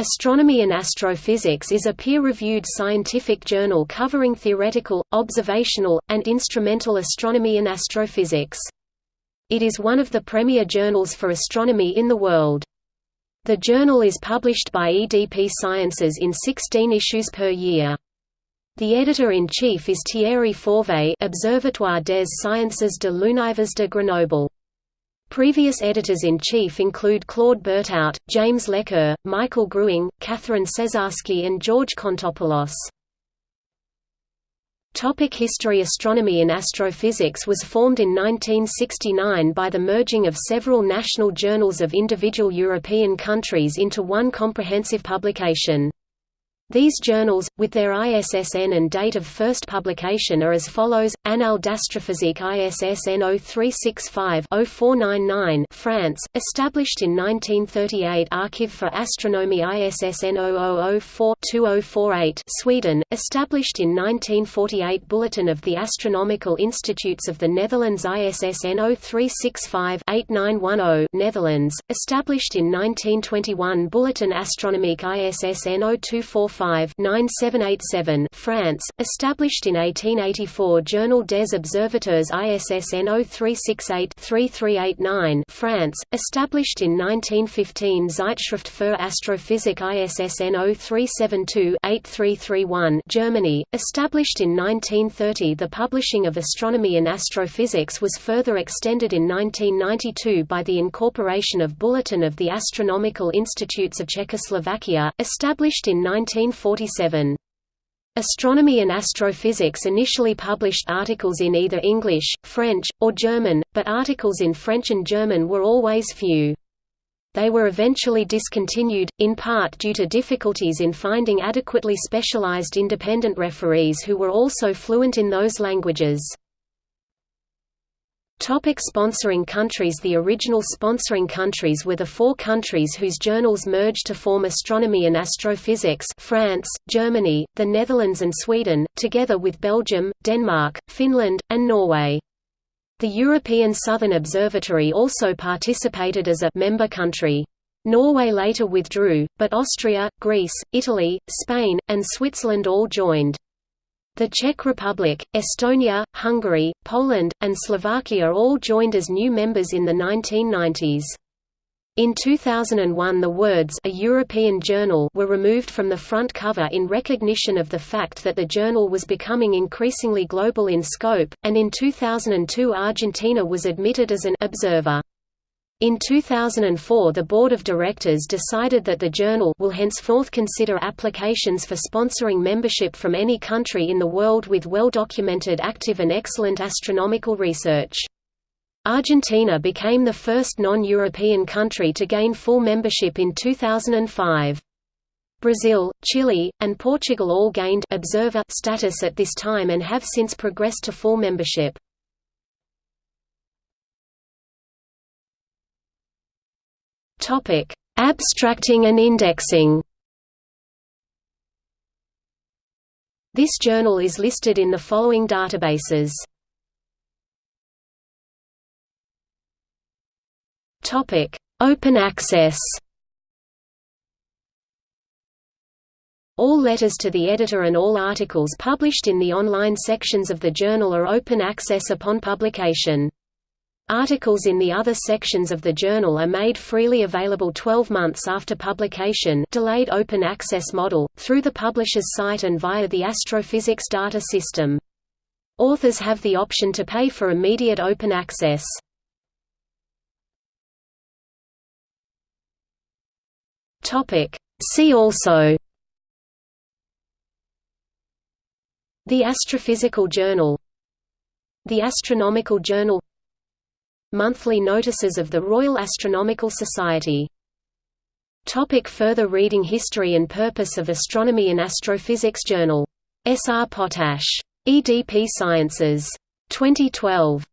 Astronomy and Astrophysics is a peer-reviewed scientific journal covering theoretical, observational, and instrumental astronomy and astrophysics. It is one of the premier journals for astronomy in the world. The journal is published by EDP Sciences in 16 issues per year. The editor-in-chief is Thierry Forveille Observatoire des Sciences de l'Univers de Grenoble. Previous editors-in-chief include Claude Bertout, James Lequeux, Michael Grewing, Catherine Cesarsky and George Contopoulos. Topic History Astronomy and astrophysics was formed in 1969 by the merging of several national journals of individual European countries into one comprehensive publication. These journals, with their ISSN and date of first publication are as follows: Annales d'astrophysique ISSN 0365-0499 France, established in 1938 Archive for Astronomy ISSN 0004-2048 Sweden, established in 1948 Bulletin of the Astronomical Institutes of the Netherlands ISSN 0365-8910 Netherlands, established in 1921 Bulletin Astronomique ISSN 0245 9787 France, established in 1884 Journal des Observateurs ISSN 0368-3389 France, established in 1915 Zeitschrift für Astrophysik ISSN 0372-8331 Germany, established in 1930 The publishing of astronomy and astrophysics was further extended in 1992 by the incorporation of Bulletin of the Astronomical Institutes of Czechoslovakia, established in 19 1947. Astronomy and Astrophysics initially published articles in either English, French, or German, but articles in French and German were always few. They were eventually discontinued, in part due to difficulties in finding adequately specialized independent referees who were also fluent in those languages. Topic sponsoring countries The original sponsoring countries were the four countries whose journals merged to form Astronomy and Astrophysics France, Germany, the Netherlands and Sweden, together with Belgium, Denmark, Finland, and Norway. The European Southern Observatory also participated as a member country. Norway later withdrew, but Austria, Greece, Italy, Spain, and Switzerland all joined. The Czech Republic, Estonia, Hungary, Poland, and Slovakia all joined as new members in the 1990s. In 2001 the words A European Journal were removed from the front cover in recognition of the fact that the journal was becoming increasingly global in scope, and in 2002 Argentina was admitted as an observer. In 2004 the Board of Directors decided that the journal will henceforth consider applications for sponsoring membership from any country in the world with well-documented active and excellent astronomical research. Argentina became the first non-European country to gain full membership in 2005. Brazil, Chile, and Portugal all gained observer status at this time and have since progressed to full membership. Topic: Abstracting and indexing. This journal is listed in the following databases. Topic: Open access. All letters to the editor and all articles published in the online sections of the journal are open access upon publication. Articles in the other sections of the journal are made freely available 12 months after publication delayed open access model, through the publisher's site and via the Astrophysics data system. Authors have the option to pay for immediate open access. See also The Astrophysical Journal The Astronomical Journal Monthly notices of the Royal Astronomical Society Topic further reading History and purpose of Astronomy and Astrophysics Journal. S. R. Pottasch. EDP Sciences. 2012.